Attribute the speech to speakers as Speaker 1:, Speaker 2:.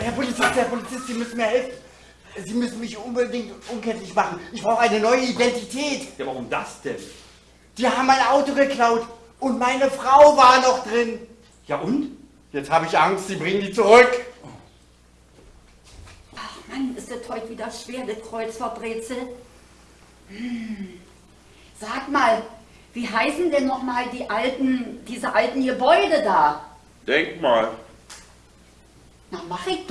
Speaker 1: Herr Polizist, Herr Polizist, Sie müssen mir helfen. Sie müssen mich unbedingt unkenntlich machen. Ich brauche eine neue Identität.
Speaker 2: Ja, warum das denn?
Speaker 1: Die haben mein Auto geklaut und meine Frau war noch drin.
Speaker 2: Ja und?
Speaker 1: Jetzt habe ich Angst, Sie bringen die zurück.
Speaker 3: Ach Mann, ist das heute wieder schwer, das Kreuzverbrezel. Hm. Sag mal, wie heißen denn noch mal die alten, diese alten Gebäude da?
Speaker 4: Denk
Speaker 3: Dann mache ich.